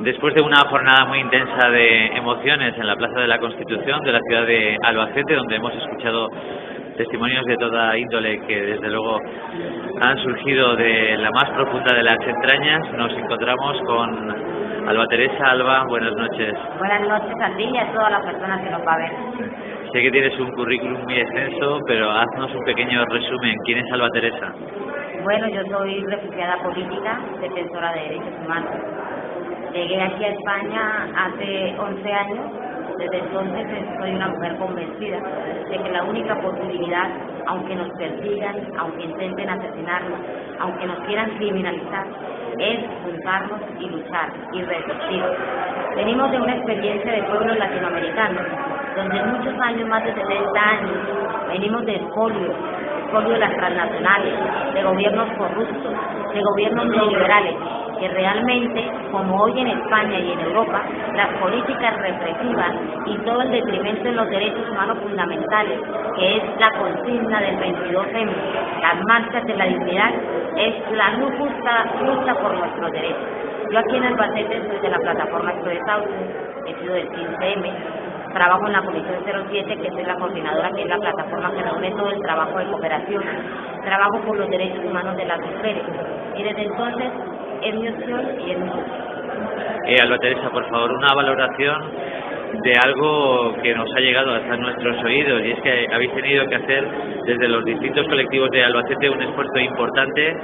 Después de una jornada muy intensa de emociones en la Plaza de la Constitución de la ciudad de Albacete, donde hemos escuchado testimonios de toda índole que desde luego han surgido de la más profunda de las entrañas, nos encontramos con Alba Teresa. Alba, buenas noches. Buenas noches a ti y a todas las personas que nos va a ver. Sé que tienes un currículum muy extenso, pero haznos un pequeño resumen. ¿Quién es Alba Teresa? Bueno, yo soy refugiada política, defensora de derechos humanos. Llegué aquí a España hace 11 años. Desde entonces soy una mujer convencida de que la única posibilidad, aunque nos persigan, aunque intenten asesinarnos, aunque nos quieran criminalizar, es juntarnos y luchar y resistir. Venimos de una experiencia de pueblos latinoamericanos, donde muchos años, más de 70 años, venimos de espolio, espolio de las transnacionales, de gobiernos corruptos, de gobiernos neoliberales, que realmente, como hoy en España y en Europa, las políticas represivas y todo el detrimento en los derechos humanos fundamentales, que es la consigna del 22M, las marchas de la dignidad, es la justa lucha por nuestros derechos. Yo aquí en Albacete soy de la plataforma Estoy he sido del 15M, trabajo en la Comisión 07, que es la coordinadora, que es la plataforma que reúne todo el trabajo de cooperación, trabajo por los derechos humanos de las mujeres. Y desde entonces es mi opción y es mi eh, Alba Teresa, por favor, una valoración de algo que nos ha llegado hasta nuestros oídos y es que habéis tenido que hacer desde los distintos colectivos de Albacete un esfuerzo importante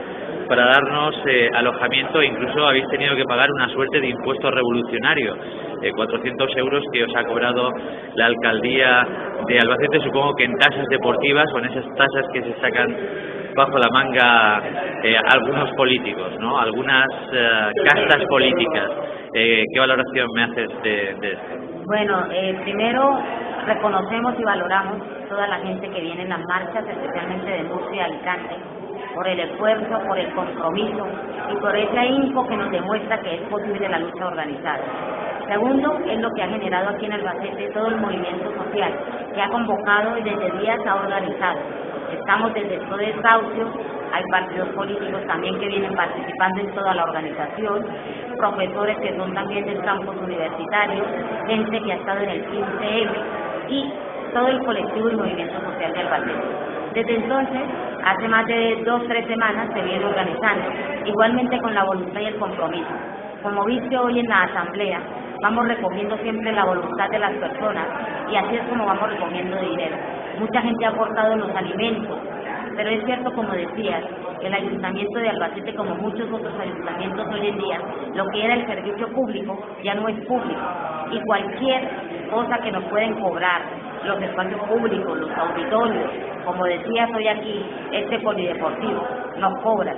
para darnos eh, alojamiento incluso habéis tenido que pagar una suerte de impuesto revolucionario, eh, 400 euros que os ha cobrado la alcaldía de Albacete, supongo que en tasas deportivas o en esas tasas que se sacan bajo la manga eh, algunos políticos, ¿no? algunas eh, castas políticas. ¿Qué valoración me haces de, de esto? Bueno, primero reconocemos y valoramos toda la gente que viene en las marchas, especialmente de Murcia y Alicante, por el esfuerzo, por el compromiso y por ese info que nos demuestra que es posible la lucha organizada. Segundo, es lo que ha generado aquí en Albacete todo el movimiento social, que ha convocado y desde días ha organizado. Estamos desde todo el desahucio, hay partidos políticos también que vienen participando en toda la organización, profesores que son también del campus universitario, gente que ha estado en el 15M y todo el colectivo y movimiento social de Albacete. Desde entonces, hace más de dos o tres semanas se viene organizando, igualmente con la voluntad y el compromiso. Como viste hoy en la asamblea, vamos recogiendo siempre la voluntad de las personas y así es como vamos recogiendo dinero. Mucha gente ha aportado los alimentos, pero es cierto, como decías, el Ayuntamiento de Albacete, como muchos otros ayuntamientos hoy en día, lo que era el servicio público ya no es público. Y cualquier cosa que nos pueden cobrar, los espacios públicos, los auditorios, como decías hoy aquí, este polideportivo, nos cobran.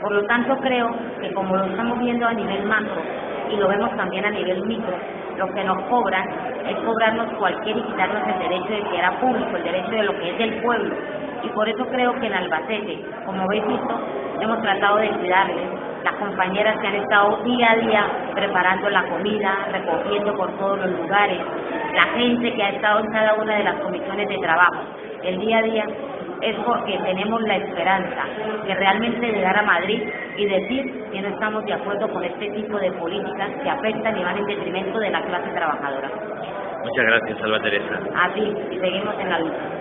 Por lo tanto, creo que como lo estamos viendo a nivel macro, y lo vemos también a nivel micro, lo que nos cobran es cobrarnos cualquier y quitarnos el derecho de que era público, el derecho de lo que es del pueblo. Y por eso creo que en Albacete, como habéis visto, hemos tratado de cuidarles. Las compañeras que han estado día a día preparando la comida, recogiendo por todos los lugares, la gente que ha estado en cada una de las comisiones de trabajo, el día a día es porque tenemos la esperanza de realmente llegar a Madrid y decir que no estamos de acuerdo con este tipo de políticas que afectan y van en detrimento de la clase trabajadora. Muchas gracias, Salva Teresa. A ti, y seguimos en la lucha.